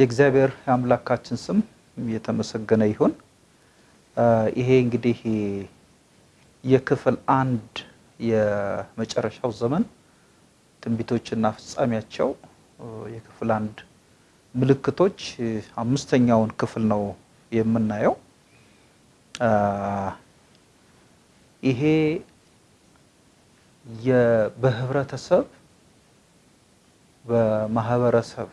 የእግዚአብሔር የአምላካችን ስም የተመሰገነ ይሁን። ይሄ እንግዲህ የክፍል አንድ የመጨረሻው ዘመን ትንቢቶችና ፍጻሜያቸው የክፍል አንድ ምልክቶች አምስተኛውን ክፍል ነው የምናየው። ይሄ በህብረተሰብ፣ በማህበረሰብ፣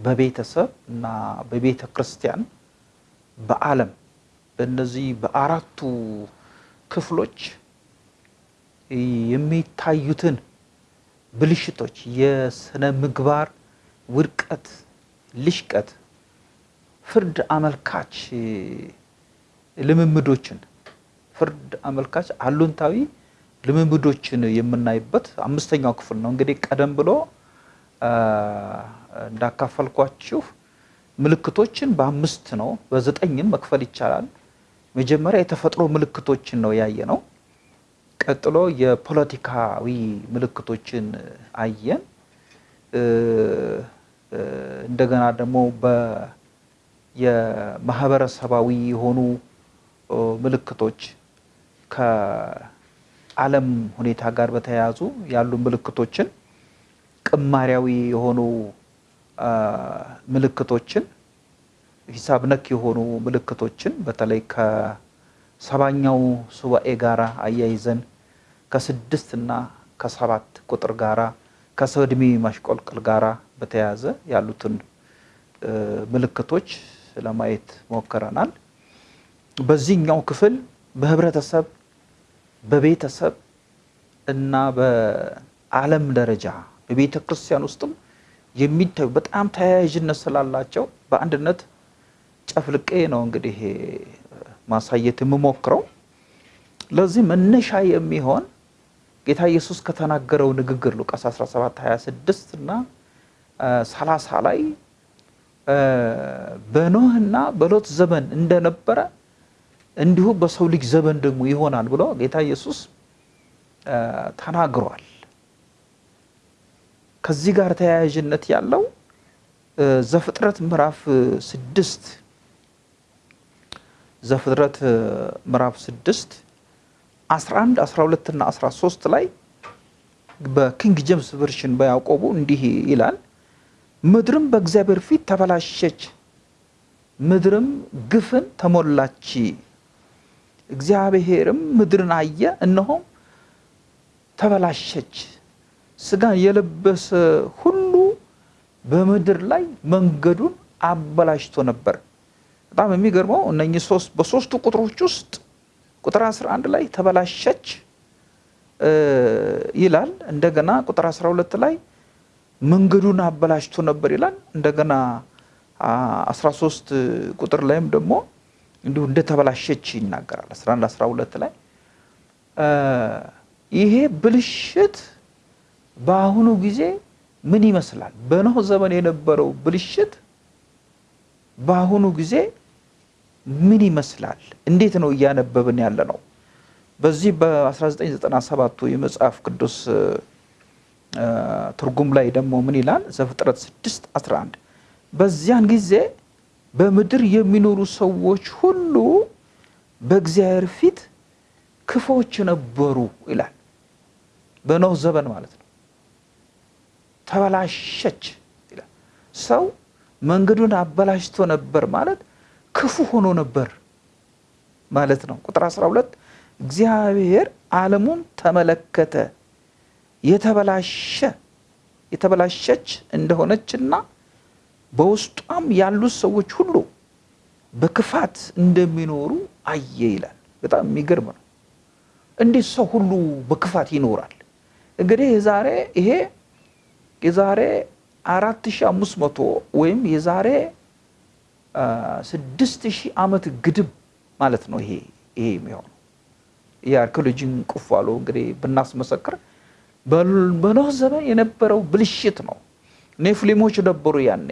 በቤተሰብ እና በቤተ ክርስቲያን በዓለም በእነዚህ በአራቱ ክፍሎች የሚታዩትን ብልሽቶች፣ የስነ ምግባር ውድቀት፣ ልሽቀት፣ ፍርድ አመልካች ልምምዶችን ፍርድ አመልካች አሉንታዊ ልምምዶችን የምናይበት አምስተኛው ክፍል ነው። እንግዲህ ቀደም ብሎ እንዳካፈልኳችሁ ምልክቶችን በአምስት ነው፣ በዘጠኝም መክፈል ይቻላል። መጀመሪያ የተፈጥሮ ምልክቶችን ነው ያየ ነው። ቀጥሎ የፖለቲካዊ ምልክቶችን አየን። እንደገና ደግሞ የማህበረሰባዊ የሆኑ ምልክቶች ከዓለም ሁኔታ ጋር በተያያዙ ያሉ ምልክቶችን፣ ቅማሪያዊ የሆኑ ምልክቶችን፣ ሂሳብ ነክ የሆኑ ምልክቶችን በተለይ ከሰባኛው ሱባኤ ጋራ አያይዘን ከስድስት እና ከሰባት ቁጥር ጋራ ከሰው ዕድሜ ማሽቆልቆል ጋራ በተያያዘ ያሉትን ምልክቶች ለማየት ሞክረናል። በዚህኛው ክፍል በህብረተሰብ፣ በቤተሰብ እና በዓለም ደረጃ በቤተ ክርስቲያን ውስጥም የሚታዩ በጣም ተያያዥነት ስላላቸው በአንድነት ጨፍልቄ ነው እንግዲህ ማሳየት የምሞክረው። ለዚህ መነሻ የሚሆን ጌታ ኢየሱስ ከተናገረው ንግግር ሉቃስ 17 26 እና 30 ላይ በኖህና በሎጥ ዘመን እንደነበረ እንዲሁ በሰው ልጅ ዘመን ደግሞ ይሆናል ብሎ ጌታ ኢየሱስ ተናግሯል። ከዚህ ጋር ተያያዥነት ያለው ዘፍጥረት ምዕራፍ ስድስት ዘፍጥረት ምዕራፍ ስድስት 11 12 እና 13 ላይ በ King James Version በያዕቆቡ እንዲህ ይላል ምድርም በእግዚአብሔር ፊት ተበላሸች፣ ምድርም ግፍን ተሞላች። እግዚአብሔርም ምድርን አየ፣ እነሆም ተበላሸች፣ ሥጋን የለበሰ ሁሉ በምድር ላይ መንገዱን አበላሽቶ ነበር። በጣም የሚገርመው እነኚህ ሶስት በሶስቱ ቁጥሮች ውስጥ ቁጥር 11 ላይ ተበላሸች ይላል። እንደገና ቁጥር 12 ላይ መንገዱን አበላሽቶ ነበር ይላል። እንደገና 13 ቁጥር ላይም ደግሞ እንዲሁ እንደተበላሸች ይናገራል። 11 12 ላይ ይሄ ብልሽት በአሁኑ ጊዜ ምን ይመስላል? በኖህ ዘመን የነበረው ብልሽት በአሁኑ ጊዜ ምን ይመስላል? እንዴት ነው እያነበብን ያለ ነው? በዚህ በ1997ቱ የመጽሐፍ ቅዱስ ትርጉም ላይ ደግሞ ምን ይላል? ዘፍጥረት 6 11 በዚያን ጊዜ በምድር የሚኖሩ ሰዎች ሁሉ በእግዚአብሔር ፊት ክፎች ነበሩ ይላል። በኖህ ዘመን ማለት ነው። ተበላሸች ይላል። ሰው መንገዱን አበላሽቶ ነበር ማለት ክፉ ሆኖ ነበር ማለት ነው። ቁጥር 12 እግዚአብሔር ዓለሙን ተመለከተ የተበላሸ የተበላሸች እንደሆነችና በውስጧም ያሉት ሰዎች ሁሉ በክፋት እንደሚኖሩ አየ ይላል። በጣም የሚገርም ነው። እንዴት ሰው ሁሉ በክፋት ይኖራል? እንግዲህ የዛሬ ይሄ የዛሬ አራት ሺህ አምስት መቶ ወይም የዛሬ ስድስት ሺህ ዓመት ግድም ማለት ነው። ይሄ ይሄ የሚሆነው የአርኪኦሎጂን ቁፋሎ እንግዲህ ብናስመሰክር በኖህ ዘመን የነበረው ብልሽት ነው። ኔፍሊሞች ነበሩ ያኔ።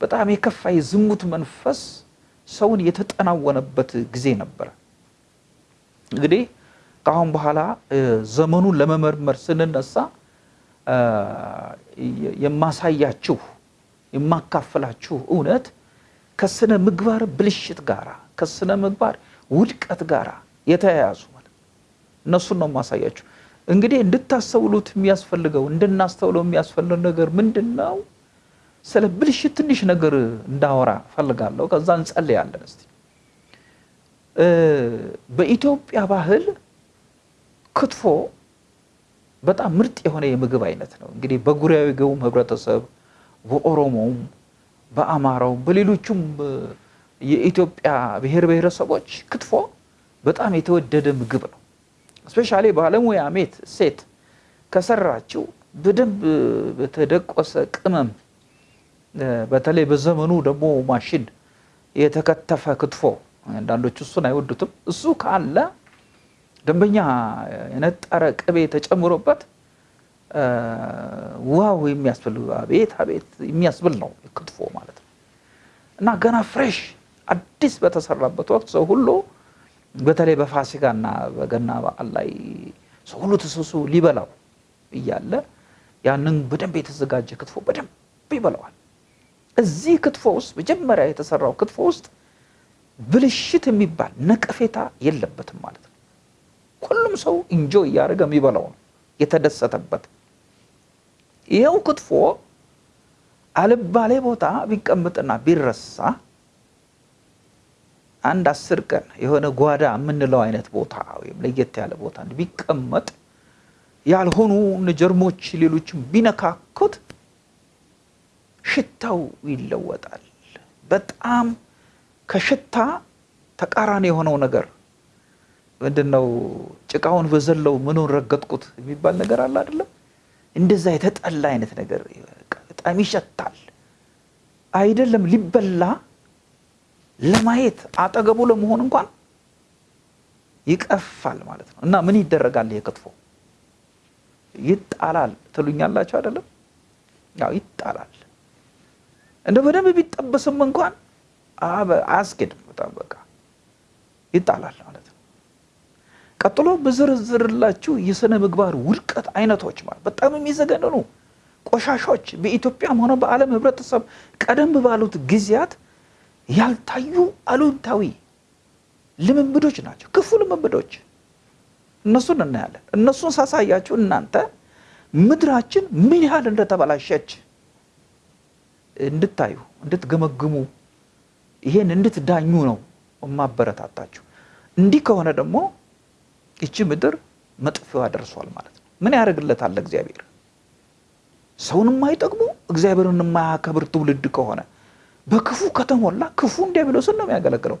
በጣም የከፋ የዝሙት መንፈስ ሰውን የተጠናወነበት ጊዜ ነበረ። እንግዲህ ከአሁን በኋላ ዘመኑን ለመመርመር ስንነሳ የማሳያችሁ የማካፈላችሁ እውነት ከስነ ምግባር ብልሽት ጋራ ከስነ ምግባር ውድቀት ጋራ የተያያዙ እነሱን ነው የማሳያችሁ። እንግዲህ እንድታስተውሉት የሚያስፈልገው እንድናስተውለው የሚያስፈልገው ነገር ምንድን ነው? ስለ ብልሽት ትንሽ ነገር እንዳወራ ፈልጋለሁ። ከዛ እንጸልያለን። እስቲ በኢትዮጵያ ባህል ክትፎ በጣም ምርጥ የሆነ የምግብ አይነት ነው። እንግዲህ በጉራጌውም ህብረተሰብ፣ በኦሮሞውም፣ በአማራውም፣ በሌሎቹም የኢትዮጵያ ብሔር ብሔረሰቦች ክትፎ በጣም የተወደደ ምግብ ነው። እስፔሻሊ ባለሙያ ሜት ሴት ከሰራችው በደንብ በተደቆሰ ቅመም በተለይ በዘመኑ ደግሞ ማሽን የተከተፈ ክትፎ አንዳንዶቹ እሱን አይወዱትም። እሱ ካለ ደንበኛ የነጠረ ቅቤ ተጨምሮበት wow የሚያስብል አቤት አቤት የሚያስብል ነው ክትፎ ማለት ነው። እና ገና fresh አዲስ በተሰራበት ወቅት ሰው ሁሉ በተለይ በፋሲካና በገና በዓል ላይ ሰው ሁሉ ተሰብስቦ ሊበላው እያለ ያንን በደንብ የተዘጋጀ ክትፎ በደንብ ይበላዋል። እዚህ ክትፎ ውስጥ መጀመሪያ የተሰራው ክትፎ ውስጥ ብልሽት የሚባል ነቀፌታ የለበትም ማለት ነው። ሁሉም ሰው እንጆ እያደረገ የሚበላው ነው የተደሰተበት። ይኸው ክትፎ አልባሌ ቦታ ቢቀምጥና ቢረሳ አንድ አስር ቀን የሆነ ጓዳ የምንለው አይነት ቦታ ወይም ለየት ያለ ቦታ ቢቀመጥ ያልሆኑ ጀርሞች ሌሎችም ቢነካኩት ሽታው ይለወጣል። በጣም ከሽታ ተቃራኒ የሆነው ነገር ምንድን ነው? ጭቃውን በዘለው ምኑን ረገጥኩት የሚባል ነገር አለ አይደለም? እንደዛ የተጠላ አይነት ነገር በጣም ይሸታል። አይደለም ሊበላ ለማየት አጠገቡ ለመሆን እንኳን ይቀፋል ማለት ነው። እና ምን ይደረጋል? ይሄ ክትፎ ይጣላል ትሉኛላችሁ አይደለም? ያው ይጣላል። እንደ በደንብ ቢጠበስም እንኳን አያስኬድም። በጣም በቃ ይጣላል ማለት ነው። ቀጥሎ ብዝርዝርላችሁ የስነ ምግባር ውድቀት አይነቶች ማለት በጣም የሚዘገንኑ ቆሻሾች በኢትዮጵያም ሆነ በዓለም ህብረተሰብ ቀደም ባሉት ጊዜያት ያልታዩ አሉንታዊ ልምምዶች ናቸው። ክፉ ልምምዶች እነሱን እናያለን። እነሱን ሳሳያችሁ እናንተ ምድራችን ምን ያህል እንደተበላሸች እንድታዩ እንድትገመግሙ ይሄን እንድትዳኙ ነው የማበረታታችሁ። እንዲህ ከሆነ ደግሞ ይቺ ምድር መጥፊያዋ ደርሷል ማለት ነው። ምን ያደርግለታል እግዚአብሔር? ሰውን የማይጠቅሙ እግዚአብሔርን የማያከብር ትውልድ ከሆነ በክፉ ከተሞላ ክፉን ዲያብሎስን ነው የሚያገለግለው።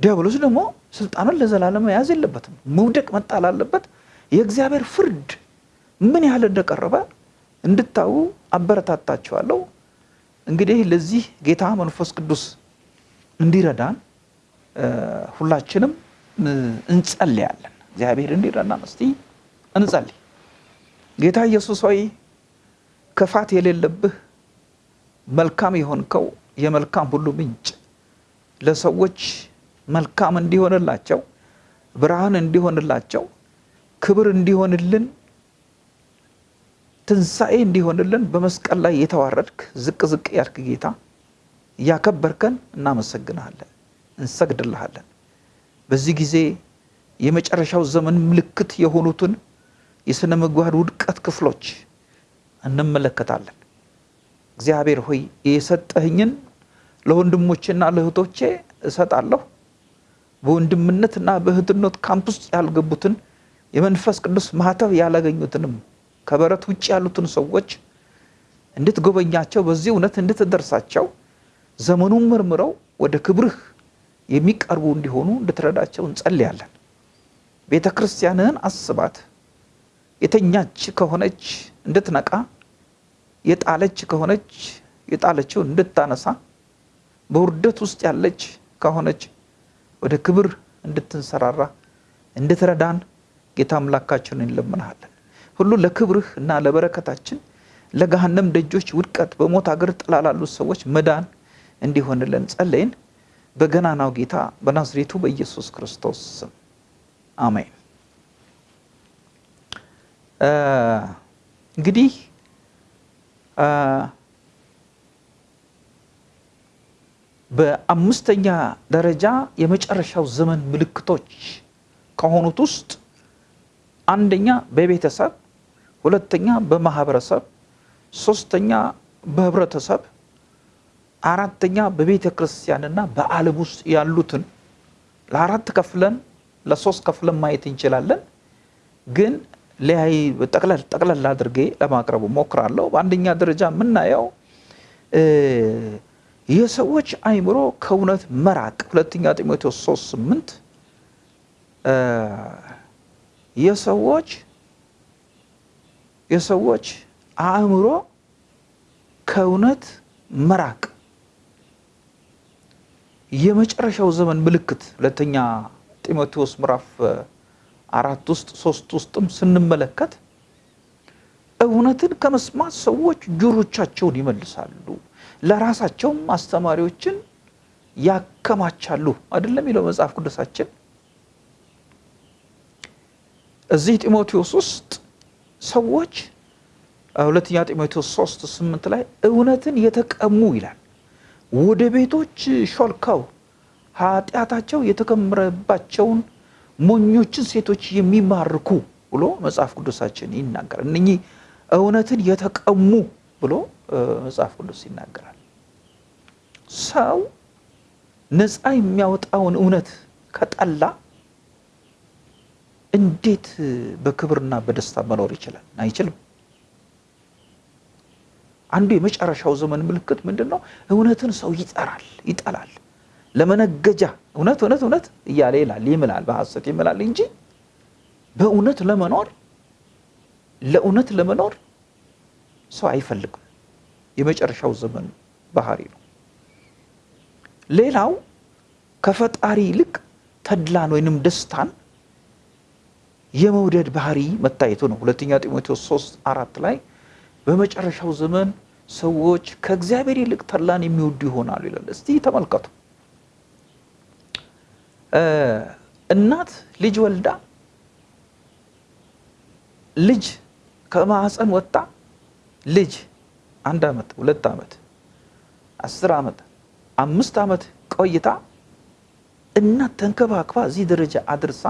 ዲያብሎስ ደግሞ ስልጣኑን ለዘላለም መያዝ የለበትም፣ መውደቅ መጣል አለበት። የእግዚአብሔር ፍርድ ምን ያህል እንደቀረበ እንድታዩ አበረታታችኋለሁ። እንግዲህ ለዚህ ጌታ መንፈስ ቅዱስ እንዲረዳን ሁላችንም እንጸልያለን። እግዚአብሔር እንዲረዳን እስቲ እንጸልይ። ጌታ ኢየሱስ ሆይ ክፋት የሌለብህ መልካም የሆንከው የመልካም ሁሉ ምንጭ ለሰዎች መልካም እንዲሆንላቸው ብርሃን እንዲሆንላቸው ክብር እንዲሆንልን ትንሣኤ እንዲሆንልን በመስቀል ላይ የተዋረድክ ዝቅ ዝቅ ያልክ ጌታ እያከበርከን እናመሰግንሃለን፣ እንሰግድልሃለን። በዚህ ጊዜ የመጨረሻው ዘመን ምልክት የሆኑትን የሥነ ምግባር ውድቀት ክፍሎች እንመለከታለን። እግዚአብሔር ሆይ የሰጠህኝን ለወንድሞቼና ለእህቶቼ እሰጣለሁ። በወንድምነትና በእህትነት ካምፕ ውስጥ ያልገቡትን የመንፈስ ቅዱስ ማህተብ ያላገኙትንም ከበረት ውጭ ያሉትን ሰዎች እንድትጎበኛቸው በዚህ እውነት እንድትደርሳቸው ዘመኑን መርምረው ወደ ክብርህ የሚቀርቡ እንዲሆኑ እንድትረዳቸው እንጸልያለን። ቤተ ክርስቲያንህን አስባት። የተኛች ከሆነች እንድትነቃ፣ የጣለች ከሆነች የጣለችውን እንድታነሳ፣ በውርደት ውስጥ ያለች ከሆነች ወደ ክብር እንድትንሰራራ እንድትረዳን ጌታ አምላካችንን እንለምንሃለን። ሁሉ ለክብርህ እና ለበረከታችን ለገሃነም ደጆች ውድቀት በሞት አገር ጥላ ላሉት ሰዎች መዳን እንዲሆንልን ጸለይን። በገናናው ጌታ በናዝሬቱ በኢየሱስ ክርስቶስ ስም አሜን። እንግዲህ በአምስተኛ ደረጃ የመጨረሻው ዘመን ምልክቶች ከሆኑት ውስጥ አንደኛ በቤተሰብ፣ ሁለተኛ በማህበረሰብ፣ ሶስተኛ በህብረተሰብ፣ አራተኛ በቤተ ክርስቲያንና በዓለም ውስጥ ያሉትን ለአራት ከፍለን ለሶስት ከፍለን ማየት እንችላለን። ግን ለያይ ጠቅለል ጠቅለል አድርጌ ለማቅረብ ሞክራለሁ። በአንደኛ ደረጃ የምናየው የሰዎች አእምሮ ከእውነት መራቅ ሁለተኛ ጢሞቴዎስ 3 8 የሰዎች የሰዎች አእምሮ ከእውነት መራቅ የመጨረሻው ዘመን ምልክት ሁለተኛ ጢሞቴዎስ ምዕራፍ አራት ውስጥ ሶስት ውስጥም ስንመለከት እውነትን ከመስማት ሰዎች ጆሮቻቸውን ይመልሳሉ፣ ለራሳቸውም አስተማሪዎችን ያከማቻሉ። አይደለም የሚለው መጽሐፍ ቅዱሳችን። እዚህ ጢሞቴዎስ ውስጥ ሰዎች ሁለተኛ ጢሞቴዎስ ሶስት ስምንት ላይ እውነትን የተቀሙ ይላል ወደ ቤቶች ሾልከው ኃጢአታቸው የተከመረባቸውን ሞኞችን ሴቶች የሚማርኩ ብሎ መጽሐፍ ቅዱሳችን ይናገራል። እነኚህ እውነትን የተቀሙ ብሎ መጽሐፍ ቅዱስ ይናገራል። ሰው ነፃ የሚያወጣውን እውነት ከጠላ እንዴት በክብርና በደስታ መኖር ይችላል? አይችልም። አንዱ የመጨረሻው ዘመን ምልክት ምንድን ነው? እውነትን ሰው ይጠራል፣ ይጠላል። ለመነገጃ እውነት እውነት እውነት እያለ ይላል፣ ይምላል፣ በሐሰት ይምላል እንጂ በእውነት ለመኖር ለእውነት ለመኖር ሰው አይፈልግም። የመጨረሻው ዘመን ባህሪ ነው። ሌላው ከፈጣሪ ይልቅ ተድላን ወይንም ደስታን የመውደድ ባህሪ መታየቱ ነው። ሁለተኛ ጢሞቴዎስ 3 አራት ላይ በመጨረሻው ዘመን ሰዎች ከእግዚአብሔር ይልቅ ተድላን የሚወዱ ይሆናሉ ይላል። እስቲ ተመልከቱ። እናት ልጅ ወልዳ ልጅ ከማህፀን ወጣ ልጅ አንድ ዓመት ሁለት ዓመት አስር ዓመት አምስት ዓመት ቆይታ እናት ተንከባክባ እዚህ ደረጃ አድርሳ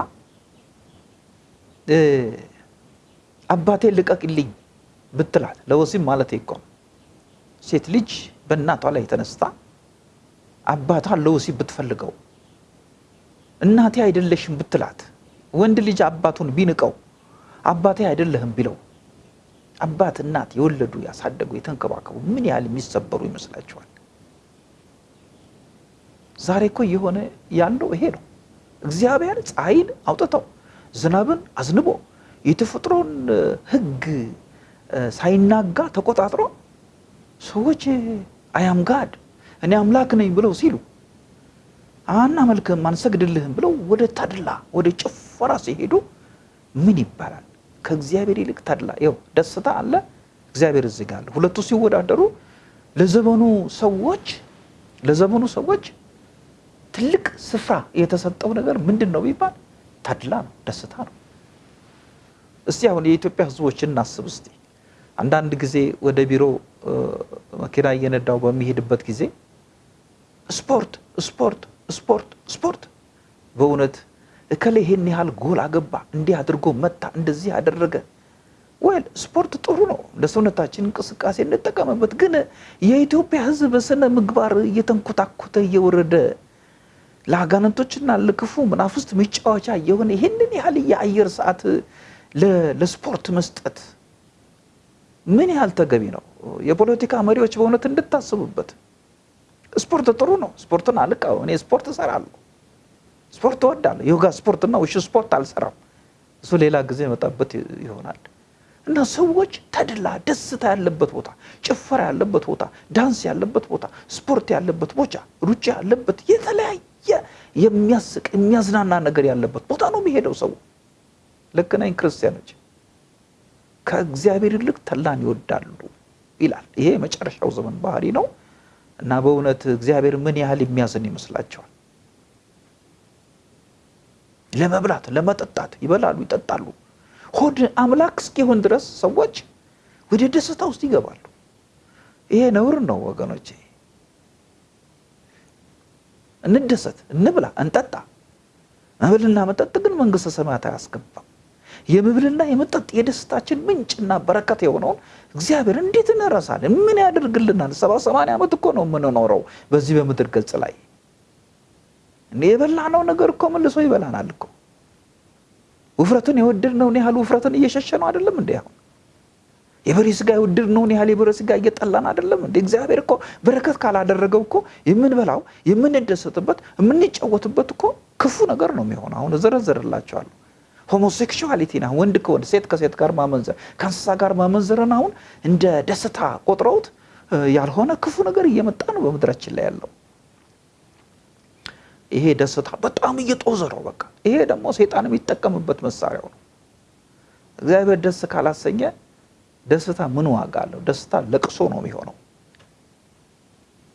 አባቴ ልቀቅልኝ ብትላት ለወሲብ ማለት እኮ ሴት ልጅ በእናቷ ላይ ተነስታ አባቷን ለወሲብ ብትፈልገው እናቴ አይደለሽም ብትላት ወንድ ልጅ አባቱን ቢንቀው አባቴ አይደለህም ቢለው አባት እናት የወለዱ ያሳደጉ የተንከባከቡ ምን ያህል የሚሰበሩ ይመስላችኋል? ዛሬ እኮ የሆነ ያለው ይሄ ነው። እግዚአብሔር ፀሐይን አውጥተው ዝናብን አዝንቦ የተፈጥሮን ሕግ ሳይናጋ ተቆጣጥሮ ሰዎች አያም ጋድ እኔ አምላክ ነኝ ብለው ሲሉ አናመልክህም አንሰግድልህም ብለው ወደ ተድላ ወደ ጭፈራ ሲሄዱ ምን ይባላል? ከእግዚአብሔር ይልቅ ተድላ ይኸው ደስታ አለ፣ እግዚአብሔር እዚህ ጋር አለ። ሁለቱ ሲወዳደሩ ለዘመኑ ሰዎች ለዘመኑ ሰዎች ትልቅ ስፍራ የተሰጠው ነገር ምንድን ነው ቢባል ተድላ ነው፣ ደስታ ነው። እስቲ አሁን የኢትዮጵያ ሕዝቦች እናስብ እስቲ። አንዳንድ ጊዜ ወደ ቢሮ መኪና እየነዳው በሚሄድበት ጊዜ ስፖርት ስፖርት ስፖርት ስፖርት በእውነት እከሌ ይሄን ያህል ጎል አገባ፣ እንዲህ አድርጎ መታ፣ እንደዚህ ያደረገ ወይል ስፖርት ጥሩ ነው፣ ለሰውነታችን እንቅስቃሴ እንጠቀምበት። ግን የኢትዮጵያ ሕዝብ በስነ ምግባር እየተንኮታኮተ እየወረደ ለአጋንንቶችና ለክፉ መናፍስት መጫወቻ የሆነ ይህንን ያህል የአየር ሰዓት ለስፖርት መስጠት ምን ያህል ተገቢ ነው? የፖለቲካ መሪዎች በእውነት እንድታስቡበት። ስፖርት ጥሩ ነው። ስፖርትን አልቃው እኔ ስፖርት እሰራለሁ፣ ስፖርት እወዳለሁ። ዮጋ ስፖርትና ውሽ ስፖርት አልሰራም። እሱ ሌላ ጊዜ መጣበት ይሆናል። እና ሰዎች ተድላ ደስታ ያለበት ቦታ፣ ጭፈራ ያለበት ቦታ፣ ዳንስ ያለበት ቦታ፣ ስፖርት ያለበት ቦታ፣ ሩጫ ያለበት የተለያየ የሚያስቅ የሚያዝናና ነገር ያለበት ቦታ ነው የሚሄደው ሰው። ልክ ነኝ ክርስቲያኖች ከእግዚአብሔር ይልቅ ተድላን ይወዳሉ ይላል። ይሄ የመጨረሻው ዘመን ባህሪ ነው እና በእውነት እግዚአብሔር ምን ያህል የሚያዝን ይመስላቸዋል? ለመብላት ለመጠጣት ይበላሉ፣ ይጠጣሉ። ሆድ አምላክ እስኪሆን ድረስ ሰዎች ወደ ደስታ ውስጥ ይገባሉ። ይሄ ነውር ነው ወገኖቼ። እንደሰት፣ እንብላ፣ እንጠጣ። መብልና መጠጥ ግን መንግስተ ሰማያት አያስገባም። የመብልና የመጠጥ የደስታችን ምንጭና በረከት የሆነውን እግዚአብሔር እንዴት እንረሳለን? ምን ያደርግልናል? ሰባ ሰማንያ ዓመት እኮ ነው የምንኖረው በዚህ በምድር ገጽ ላይ እንደ የበላነው ነገር እኮ መልሶ ይበላናል እኮ። ውፍረትን የወደድነውን ያህል ውፍረትን እየሸሸ ነው አይደለም እንዴ? አሁን የበሬ ስጋ የወደድነውን ያህል የበሬ ስጋ እየጠላን አይደለም እንዴ? እግዚአብሔር እኮ በረከት ካላደረገው እኮ የምንበላው የምንደሰትበት የምንጫወትበት እኮ ክፉ ነገር ነው የሚሆነው። አሁን እዘረዝርላቸዋለሁ። homosexuality ና ወንድ ከወንድ ሴት ከሴት ጋር ማመንዘር ከእንስሳ ጋር ማመንዘርን አሁን እንደ ደስታ ቆጥረውት ያልሆነ ክፉ ነገር እየመጣ ነው በምድራችን ላይ ያለው። ይሄ ደስታ በጣም እየጦዘ ነው። በቃ ይሄ ደግሞ ሰይጣን የሚጠቀምበት መሳሪያው ነው። እግዚአብሔር ደስ ካላሰኘ ደስታ ምን ዋጋ አለው? ደስታ ለቅሶ ነው የሚሆነው።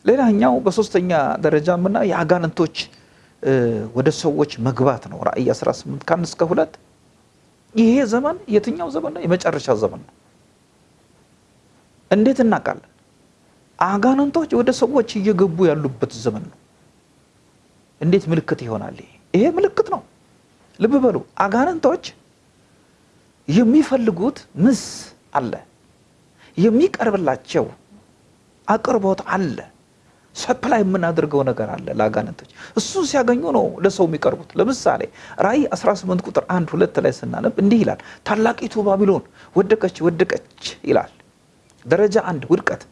ሌላኛው በሶስተኛ ደረጃ ምና የአጋንንቶች ወደ ሰዎች መግባት ነው። ራእይ 18 ከአንድ እስከ ሁለት ይሄ ዘመን የትኛው ዘመን ነው? የመጨረሻ ዘመን ነው። እንዴት እናውቃለን? አጋንንቶች ወደ ሰዎች እየገቡ ያሉበት ዘመን ነው። እንዴት ምልክት ይሆናል? ይሄ ምልክት ነው። ልብ በሉ። አጋንንቶች የሚፈልጉት ምስ አለ፣ የሚቀርብላቸው አቅርቦት አለ፣ ሰፕላይ የምናደርገው ነገር አለ ለአጋንንቶች። እሱን ሲያገኙ ነው ለሰው የሚቀርቡት። ለምሳሌ ራእይ 18 ቁጥር አንድ ሁለት ላይ ስናነብ እንዲህ ይላል፣ ታላቂቱ ባቢሎን ወደቀች ወደቀች ይላል። ደረጃ አንድ ውድቀት፣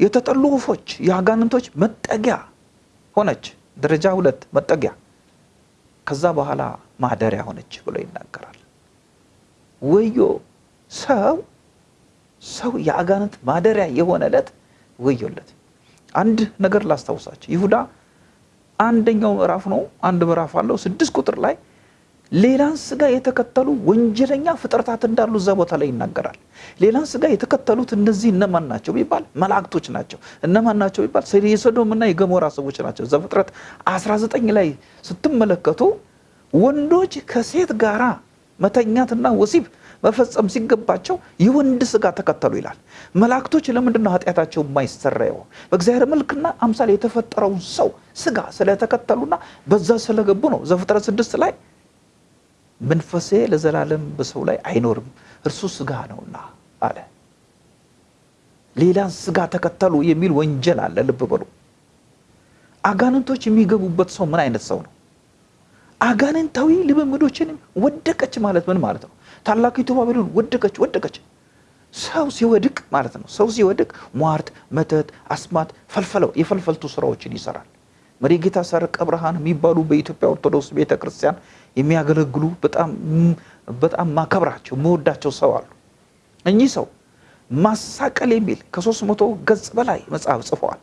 የተጠሉ ወፎች የአጋንንቶች መጠጊያ ሆነች። ደረጃ ሁለት መጠጊያ፣ ከዛ በኋላ ማደሪያ ሆነች ብሎ ይናገራል። ወዮ ሰው ሰው የአጋንንት ማደሪያ የሆነ ዕለት ወዮለት። አንድ ነገር ላስታውሳቸው። ይሁዳ አንደኛው ምዕራፍ ነው፣ አንድ ምዕራፍ አለው። ስድስት ቁጥር ላይ ሌላን ስጋ የተከተሉ ወንጀለኛ ፍጥረታት እንዳሉ እዛ ቦታ ላይ ይናገራል። ሌላን ስጋ የተከተሉት እነዚህ እነማን ናቸው ቢባል መላእክቶች ናቸው። እነማን ናቸው ቢባል የሶዶምና የገሞራ ሰዎች ናቸው። ዘፍጥረት 19 ላይ ስትመለከቱ ወንዶች ከሴት ጋራ መተኛትና ወሲብ መፈጸም ሲገባቸው የወንድ ስጋ ተከተሉ ይላል። መላእክቶች ለምንድን ነው ኃጢአታቸው የማይሰረየው? በእግዚአብሔር መልክና አምሳል የተፈጠረውን ሰው ስጋ ስለተከተሉና በዛ ስለገቡ ነው። ዘፍጥረት ስድስት ላይ መንፈሴ ለዘላለም በሰው ላይ አይኖርም እርሱ ስጋ ነውና አለ። ሌላን ስጋ ተከተሉ የሚል ወንጀል አለ። ልብ በሉ። አጋንንቶች የሚገቡበት ሰው ምን አይነት ሰው ነው? አጋንንታዊ ልምምዶችን ወደቀች ማለት ምን ማለት ነው? ታላቂቱ ባቢሎን ወደቀች ወደቀች። ሰው ሲወድቅ ማለት ነው። ሰው ሲወድቅ ሟርት፣ መተት፣ አስማት፣ ፈልፈለው የፈልፈልቱ ስራዎችን ይሰራል። መሪጌታ ሰረቀ ብርሃን የሚባሉ በኢትዮጵያ ኦርቶዶክስ ቤተ ክርስቲያን የሚያገለግሉ በጣም ማከብራቸው መወዳቸው ሰው አሉ። እኚህ ሰው ማሳቀል የሚል ከሶስት መቶ ገጽ በላይ መጽሐፍ ጽፈዋል።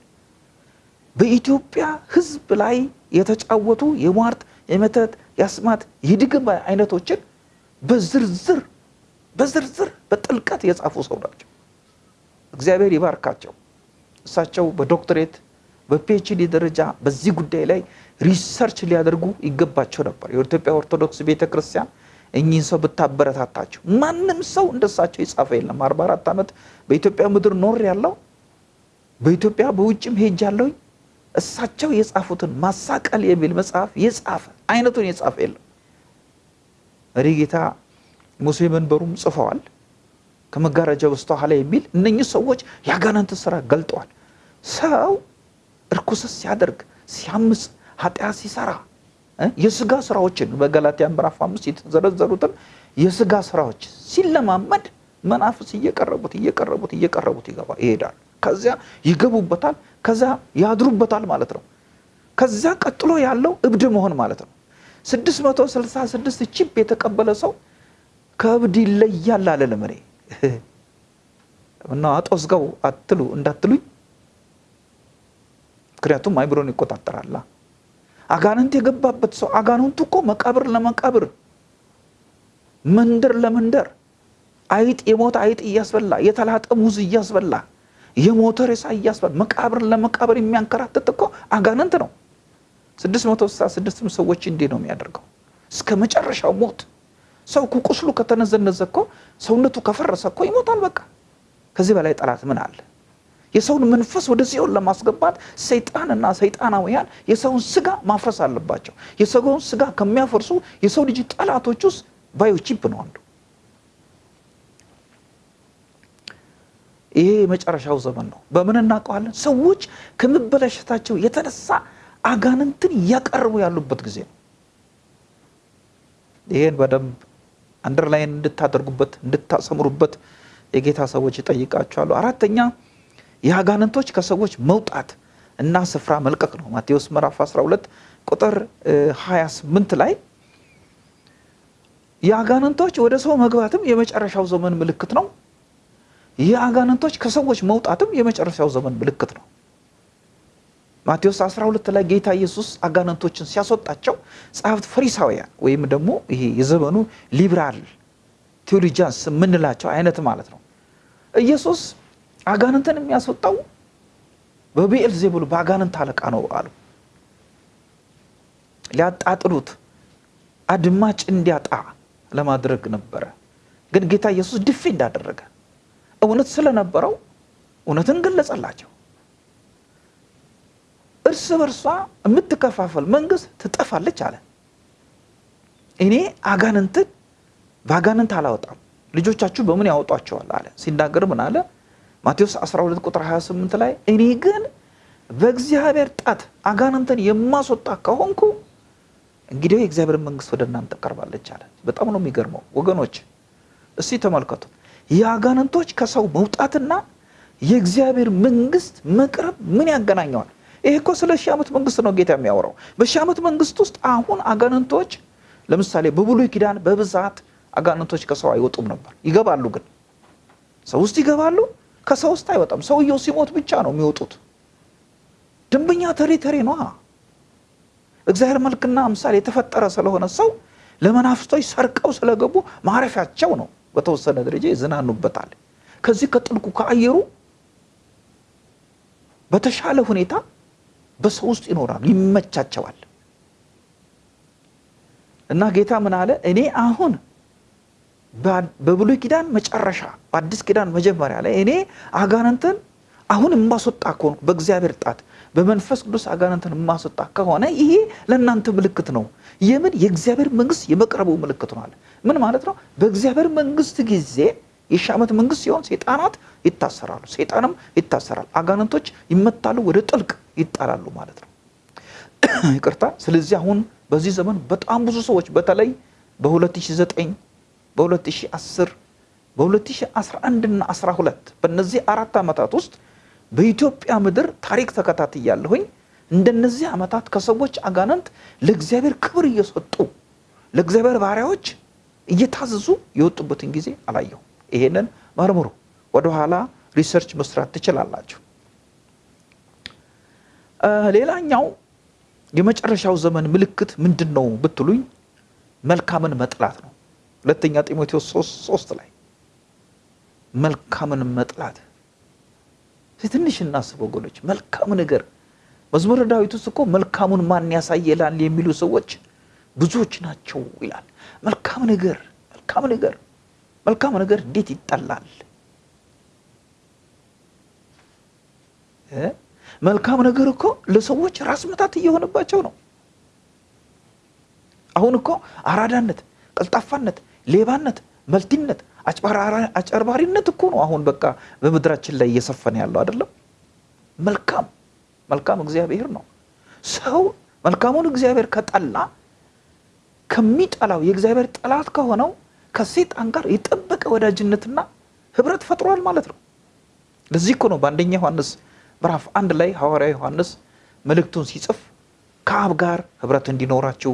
በኢትዮጵያ ሕዝብ ላይ የተጫወቱ የሟርት የመተት የአስማት የድግም አይነቶችን በዝርዝር በዝርዝር በጥልቀት የጻፉ ሰው ናቸው። እግዚአብሔር ይባርካቸው። እሳቸው በዶክትሬት በፒኤችዲ ደረጃ በዚህ ጉዳይ ላይ research ሊያደርጉ ይገባቸው ነበር። የኢትዮጵያ ኦርቶዶክስ ቤተ ክርስቲያን እኚህን ሰው ብታበረታታቸው። ማንም ሰው እንደሳቸው የጻፈ የለም። አርባ አራት ዓመት በኢትዮጵያ ምድር ኖሬያለሁ በኢትዮጵያ በውጭም ሄጃለሁኝ እሳቸው የጻፉትን ማሳቀል የሚል መጽሐፍ የጻፈ አይነቱን የጻፈ የለም። መሪጌታ ሙሴ መንበሩም ጽፈዋል። ከመጋረጃ በስተኋላ የሚል እነኚህ ሰዎች የአጋንንት ስራ ገልጠዋል። ሰው እርኩሰት ሲያደርግ ሲያምፅ ኃጢአት ሲሰራ የስጋ ስራዎችን በገላትያ ምዕራፍ አምስት የተዘረዘሩትን የስጋ ስራዎች ሲለማመድ መናፍስ እየቀረቡት እየቀረቡት እየቀረቡት ይገባ ይሄዳል። ከዚያ ይገቡበታል፣ ከዚያ ያድሩበታል ማለት ነው። ከዚያ ቀጥሎ ያለው እብድ መሆን ማለት ነው። 666 ቺፕ የተቀበለ ሰው ከእብድ ይለያል አለ ለመሬ እና አጦስጋው አትሉ እንዳትሉኝ ምክንያቱም አይምሮን ይቆጣጠራላ። አጋንንት የገባበት ሰው አጋንንቱ እኮ መቃብር ለመቃብር መንደር ለመንደር አይጥ የሞተ አይጥ እያስበላ የተላጠ ሙዝ እያስበላ የሞተ ሬሳ እያስበላ መቃብር ለመቃብር የሚያንከራትት እኮ አጋንንት ነው። ስድስት መቶ ስልሳ ስድስትም ሰዎች እንዲህ ነው የሚያደርገው እስከ መጨረሻው ሞት። ሰው ቁስሉ ከተነዘነዘ እኮ ሰውነቱ ከፈረሰ እኮ ይሞታል። በቃ ከዚህ በላይ ጠላት ምን አለ? የሰውን መንፈስ ወደ ሲኦል ለማስገባት ሰይጣንና ሰይጣናውያን የሰውን ስጋ ማፍረስ አለባቸው። የሰውን ስጋ ከሚያፈርሱ የሰው ልጅ ጠላቶች ውስጥ ባዮቺፕ ነው አንዱ። ይሄ የመጨረሻው ዘመን ነው። በምን እናውቀዋለን? ሰዎች ከመበላሸታቸው የተነሳ አጋንንትን እያቀረቡ ያሉበት ጊዜ ነው። ይሄን በደንብ አንደርላይን እንድታደርጉበት እንድታሰምሩበት የጌታ ሰዎች ይጠይቃቸዋሉ። አራተኛ የአጋንንቶች ከሰዎች መውጣት እና ስፍራ መልቀቅ ነው። ማቴዎስ ምዕራፍ 12 ቁጥር 28 ላይ የአጋንንቶች ወደ ሰው መግባትም የመጨረሻው ዘመን ምልክት ነው። የአጋንንቶች ከሰዎች መውጣትም የመጨረሻው ዘመን ምልክት ነው። ማቴዎስ 12 ላይ ጌታ ኢየሱስ አጋንንቶችን ሲያስወጣቸው ጸሐፍት ፈሪሳውያን ወይም ደግሞ ይሄ የዘመኑ ሊብራል ቴዎሎጂያንስ የምንላቸው አይነት ማለት ነው ኢየሱስ አጋንንትን የሚያስወጣው በብኤል ዜቡል በአጋንንት አለቃ ነው አሉ። ሊያጣጥሉት አድማጭ እንዲያጣ ለማድረግ ነበረ። ግን ጌታ ኢየሱስ ድፌ እንዳደረገ እውነት ስለነበረው እውነትን ገለጸላቸው። እርስ በርሷ የምትከፋፈል መንግስት ትጠፋለች አለ። እኔ አጋንንትን በአጋንንት አላወጣም፣ ልጆቻችሁ በምን ያወጧቸዋል አለ። ሲናገር ምን አለ? ማቴዎስ 12 ቁጥር 28 ላይ እኔ ግን በእግዚአብሔር ጣት አጋንንትን የማስወጣ ከሆንኩ እንግዲህ የእግዚአብሔር መንግስት ወደ እናንተ ቀርባለች አለ። በጣም ነው የሚገርመው ወገኖች፣ እስቲ ተመልከቱ። የአጋንንቶች ከሰው መውጣትና የእግዚአብሔር መንግስት መቅረብ ምን ያገናኘዋል? ይሄ እኮ ስለ ሺህ ዓመት መንግስት ነው ጌታ የሚያወራው። በሺህ ዓመት መንግስት ውስጥ አሁን አጋንንቶች ለምሳሌ በብሉይ ኪዳን በብዛት አጋንንቶች ከሰው አይወጡም ነበር። ይገባሉ ግን ሰው ውስጥ ይገባሉ፣ ከሰው ውስጥ አይወጣም። ሰውየው ሲሞት ብቻ ነው የሚወጡት። ደንበኛ ተሬ ተሬ ነዋ። እግዚአብሔር መልክና ምሳሌ የተፈጠረ ስለሆነ ሰው ለመናፍስቶች ሰርቀው ስለገቡ ማረፊያቸው ነው። በተወሰነ ደረጃ ይዝናኑበታል። ከዚህ ከጥልቁ ከአየሩ በተሻለ ሁኔታ በሰው ውስጥ ይኖራሉ፣ ይመቻቸዋል። እና ጌታ ምን አለ? እኔ አሁን በብሉይ ኪዳን መጨረሻ በአዲስ ኪዳን መጀመሪያ ላይ እኔ አጋንንትን አሁን የማስወጣ ከሆንኩ በእግዚአብሔር ጣት በመንፈስ ቅዱስ አጋንንትን የማስወጣ ከሆነ ይሄ ለእናንተ ምልክት ነው። የምን የእግዚአብሔር መንግስት የመቅረቡ ምልክት ነው አለ። ምን ማለት ነው? በእግዚአብሔር መንግስት ጊዜ የሺህ ዓመት መንግስት ሲሆን ሰይጣናት ይታሰራሉ፣ ሰይጣንም ይታሰራል፣ አጋንንቶች ይመታሉ፣ ወደ ጥልቅ ይጣላሉ ማለት ነው። ይቅርታ። ስለዚህ አሁን በዚህ ዘመን በጣም ብዙ ሰዎች በተለይ በ2009 በ2010 በ2011 እና 12 በእነዚህ አራት ዓመታት ውስጥ በኢትዮጵያ ምድር ታሪክ ተከታትያለሁኝ። እንደነዚህ ዓመታት ከሰዎች አጋንንት ለእግዚአብሔር ክብር እየሰጡ ለእግዚአብሔር ባሪያዎች እየታዘዙ የወጡበትን ጊዜ አላየሁም። ይሄንን መርምሩ። ወደኋላ research መስራት ትችላላችሁ። ሌላኛው የመጨረሻው ዘመን ምልክት ምንድን ነው ብትሉኝ መልካምን መጥላት ነው። ሁለተኛ ጢሞቴዎስ ሶስት ላይ መልካምን መጥላት ትንሽ እናስብ ወገኖች። መልካም ነገር መዝሙረ ዳዊት እኮ መልካሙን ማን ያሳየላል የሚሉ ሰዎች ብዙዎች ናቸው ይላል። መልካም ነገር መልካም ነገር መልካም ነገር እንዴት ይጠላል? መልካም ነገር እኮ ለሰዎች ራስ ምታት እየሆነባቸው ነው። አሁን እኮ አራዳነት፣ ቀልጣፋነት፣ ሌባነት፣ መልቲነት፣ አጨርባሪነት እኮ ነው አሁን በቃ በምድራችን ላይ እየሰፈነ ያለው አይደለም። መልካም መልካም እግዚአብሔር ነው። ሰው መልካሙን እግዚአብሔር ከጠላ ከሚጠላው የእግዚአብሔር ጠላት ከሆነው ከሴጣን ጋር የጠበቀ ወዳጅነትና ህብረት ፈጥሯል ማለት ነው። ለዚህ እኮ ነው በአንደኛ ዮሐንስ ምዕራፍ አንድ ላይ ሐዋርያ ዮሐንስ መልእክቱን ሲጽፍ ከአብ ጋር ህብረት እንዲኖራችሁ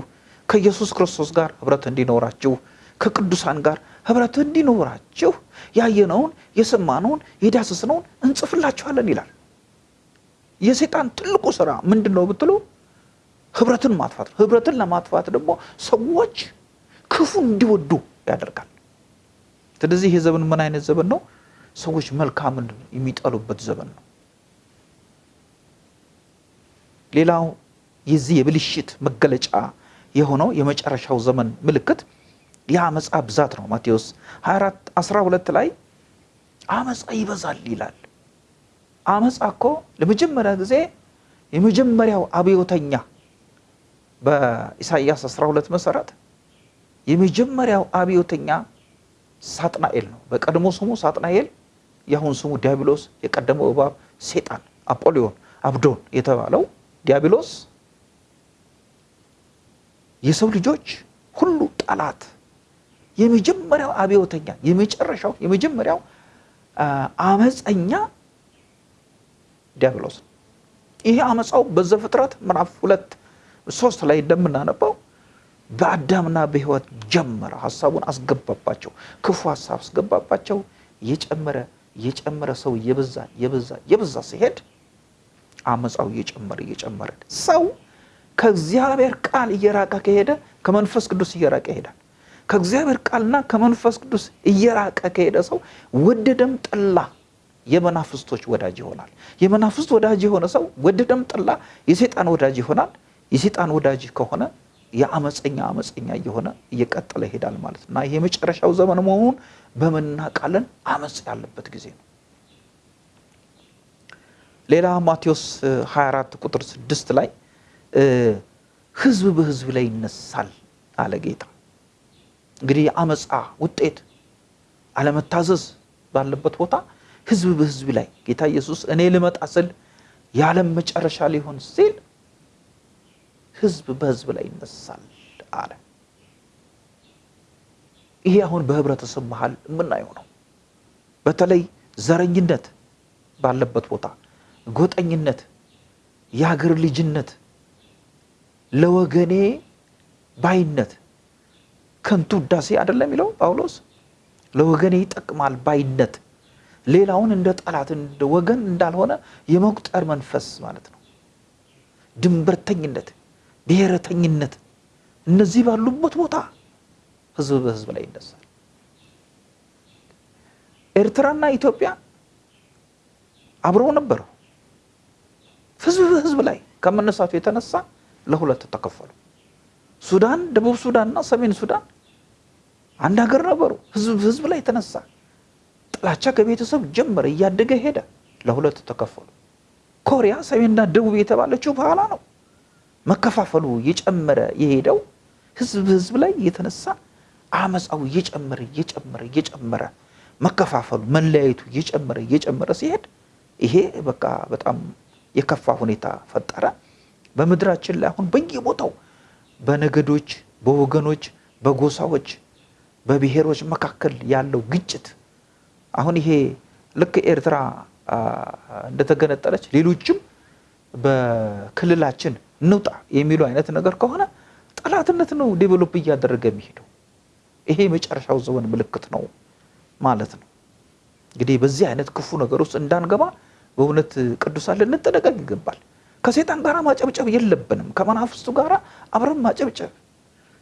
ከኢየሱስ ክርስቶስ ጋር ህብረት እንዲኖራችሁ ከቅዱሳን ጋር ህብረት እንዲኖራችሁ ያየነውን የሰማነውን የዳሰስነውን እንጽፍላችኋለን ይላል። የሰይጣን ትልቁ ስራ ምንድን ነው ብትሉ ህብረትን ማጥፋት ነው። ህብረትን ለማጥፋት ደግሞ ሰዎች ክፉ እንዲወዱ ያደርጋል። ስለዚህ ይሄ ዘመን ምን አይነት ዘመን ነው? ሰዎች መልካምን የሚጠሉበት ዘመን ነው። ሌላው የዚህ የብልሽት መገለጫ የሆነው የመጨረሻው ዘመን ምልክት የአመፃ ብዛት ነው። ማቴዎስ 24 12 ላይ አመፃ ይበዛል ይላል። አመፃ እኮ ለመጀመሪያ ጊዜ የመጀመሪያው አብዮተኛ በኢሳይያስ 12 መሰረት የመጀመሪያው አብዮተኛ ሳጥናኤል ነው። በቀድሞ ስሙ ሳጥናኤል፣ የአሁን ስሙ ዲያብሎስ፣ የቀደመው እባብ ሴጣን፣ አጶሊዮን፣ አብዶን የተባለው ዲያብሎስ የሰው ልጆች ሁሉ ጠላት የመጀመሪያው አብዮተኛ የመጨረሻው የመጀመሪያው አመፀኛ ዲያብሎስ ነው። ይሄ አመፃው በዘፍጥረት ምዕራፍ ሁለት ሶስት ላይ እንደምናነባው በአዳምና በሕይወት ጀመረ። ሀሳቡን አስገባባቸው፣ ክፉ ሀሳብ አስገባባቸው። እየጨመረ እየጨመረ ሰው እየበዛ እየበዛ እየበዛ ሲሄድ አመፃው እየጨመረ እየጨመረ ሰው ከእግዚአብሔር ቃል እየራቀ ከሄደ ከመንፈስ ቅዱስ እየራቀ ይሄዳል። ከእግዚአብሔር ቃልና ከመንፈስ ቅዱስ እየራቀ ከሄደ ሰው ወደደም ጠላ የመናፍስቶች ወዳጅ ይሆናል። የመናፍስት ወዳጅ የሆነ ሰው ወደደም ጠላ የሴጣን ወዳጅ ይሆናል። የሴጣን ወዳጅ ከሆነ የአመፀኛ አመፀኛ እየሆነ እየቀጠለ ይሄዳል ማለት እና ይህ የመጨረሻው ዘመን መሆኑን በምን እናውቃለን? አመፅ ያለበት ጊዜ ነው። ሌላ ማቴዎስ 24 ቁጥር 6 ላይ ህዝብ በህዝብ ላይ ይነሳል አለ ጌታ። እንግዲህ የአመፃ ውጤት አለመታዘዝ ባለበት ቦታ ህዝብ በህዝብ ላይ ጌታ ኢየሱስ እኔ ልመጣ ስል የዓለም መጨረሻ ሊሆን ሲል ህዝብ በህዝብ ላይ ይነሳል አለ። ይሄ አሁን በህብረተሰብ መሀል የምናየው ነው። በተለይ ዘረኝነት ባለበት ቦታ ጎጠኝነት፣ የሀገር ልጅነት፣ ለወገኔ ባይነት ከንቱ ውዳሴ አይደለም የሚለው ጳውሎስ። ለወገኔ ይጠቅማል ባይነት፣ ሌላውን እንደ ጠላት እንደ ወገን እንዳልሆነ የመቁጠር መንፈስ ማለት ነው። ድንበርተኝነት፣ ብሔረተኝነት፣ እነዚህ ባሉበት ቦታ ህዝብ በህዝብ ላይ ይነሳል። ኤርትራና ኢትዮጵያ አብረው ነበሩ። ህዝብ በህዝብ ላይ ከመነሳቱ የተነሳ ለሁለት ተከፈሉ። ሱዳን፣ ደቡብ ሱዳን እና ሰሜን ሱዳን አንድ ሀገር ነበሩ። ህዝብ በህዝብ ላይ የተነሳ ጥላቻ ከቤተሰብ ጀመረ፣ እያደገ ሄደ፣ ለሁለት ተከፈሉ። ኮሪያ ሰሜንና ደቡብ የተባለችው በኋላ ነው መከፋፈሉ እየጨመረ የሄደው ህዝብ በህዝብ ላይ የተነሳ አመፃው እየጨመረ እየጨመረ እየጨመረ መከፋፈሉ መለያየቱ እየጨመረ እየጨመረ ሲሄድ ይሄ በቃ በጣም የከፋ ሁኔታ ፈጠረ። በምድራችን ላይ አሁን በየቦታው በነገዶች፣ በወገኖች፣ በጎሳዎች፣ በብሔሮች መካከል ያለው ግጭት አሁን ይሄ ልክ ኤርትራ እንደተገነጠለች ሌሎችም በክልላችን እንውጣ የሚሉ አይነት ነገር ከሆነ ጠላትነት ነው ዴቨሎፕ እያደረገ የሚሄደው። ይሄ የመጨረሻው ዘመን ምልክት ነው ማለት ነው። እንግዲህ በዚህ አይነት ክፉ ነገር ውስጥ እንዳንገባ በእውነት ቅዱሳን ልንጠነቀቅ ይገባል። ከሴጣን ጋር ማጨብጨብ የለብንም። ከመናፍስቱ ጋር አብረን ማጨብጨብ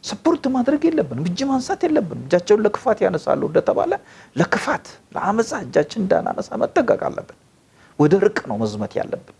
ስፖርት ማድረግ የለብንም። እጅ ማንሳት የለብንም። እጃቸውን ለክፋት ያነሳሉ እንደተባለ ለክፋት ለአመፃ እጃችን እንዳናነሳ መጠንቀቅ አለብን። ወደ ርቅ ነው መዝመት ያለብን።